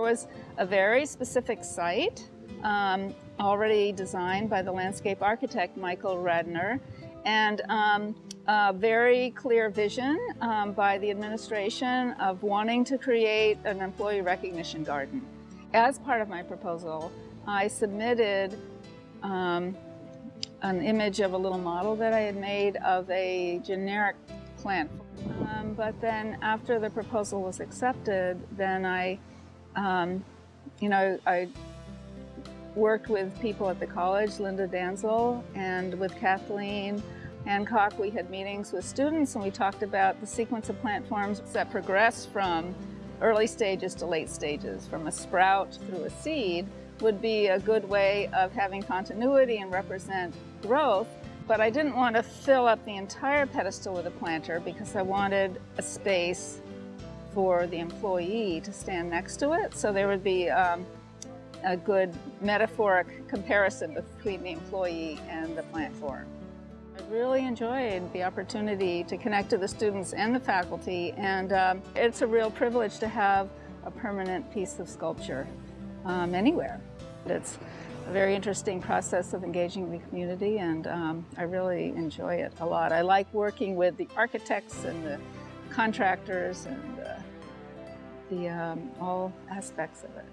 was a very specific site um, already designed by the landscape architect Michael Redner and um, a very clear vision um, by the administration of wanting to create an employee recognition garden. As part of my proposal, I submitted um, an image of a little model that I had made of a generic plant. Um, but then after the proposal was accepted, then I, um, you know, I worked with people at the college, Linda Danzel, and with Kathleen Hancock, we had meetings with students and we talked about the sequence of plant forms that progress from early stages to late stages, from a sprout through a seed, would be a good way of having continuity and represent growth. But I didn't want to fill up the entire pedestal with a planter because I wanted a space for the employee to stand next to it. So there would be um, a good metaphoric comparison between the employee and the plant form. I really enjoyed the opportunity to connect to the students and the faculty and um, it's a real privilege to have a permanent piece of sculpture um, anywhere. It's a very interesting process of engaging the community and um, I really enjoy it a lot. I like working with the architects and the contractors and uh, the um, all aspects of it.